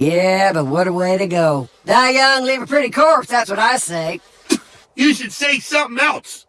Yeah, but what a way to go. Die young, leave a pretty corpse, that's what I say. You should say something else.